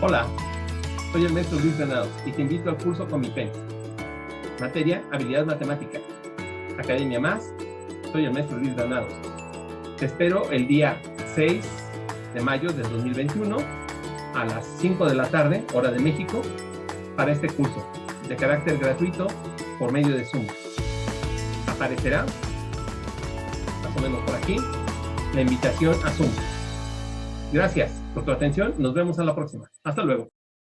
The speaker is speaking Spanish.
Hola, soy el maestro Luis Granados y te invito al curso con mi pen. Materia, habilidad matemática. Academia Más, soy el maestro Luis Granados. Te espero el día 6 de mayo del 2021 a las 5 de la tarde, hora de México, para este curso de carácter gratuito por medio de Zoom. Aparecerá, la ponemos por aquí, la invitación a Zoom. Gracias por tu atención. Nos vemos a la próxima. Hasta luego.